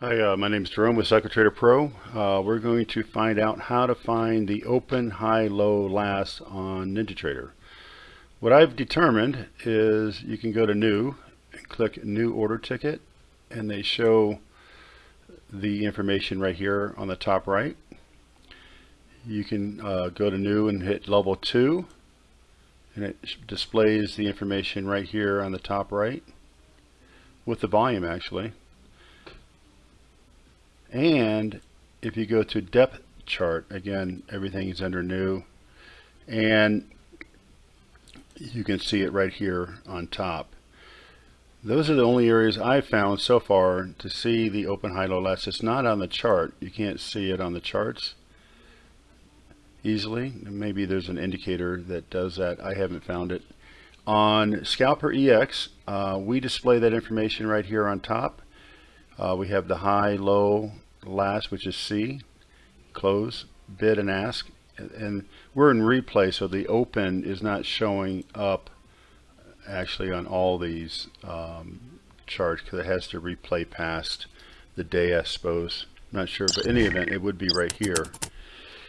Hi, uh, my name is Jerome with CycleTrader Pro. Uh, we're going to find out how to find the open, high, low, last on NinjaTrader. What I've determined is you can go to New and click New Order Ticket and they show the information right here on the top right. You can uh, go to New and hit Level 2 and it displays the information right here on the top right with the volume actually. And if you go to depth chart, again, everything is under new. And you can see it right here on top. Those are the only areas I've found so far to see the open high-low last. It's not on the chart. You can't see it on the charts easily. Maybe there's an indicator that does that. I haven't found it. On Scalper EX, uh, we display that information right here on top. Uh, we have the high, low, last, which is C, close, bid and ask. And we're in replay, so the open is not showing up actually on all these um, charts because it has to replay past the day, I suppose. I'm not sure, but in any event, it would be right here.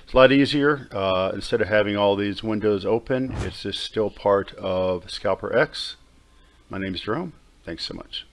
It's a lot easier. Uh, instead of having all these windows open, it's just still part of Scalper X. My name is Jerome. Thanks so much.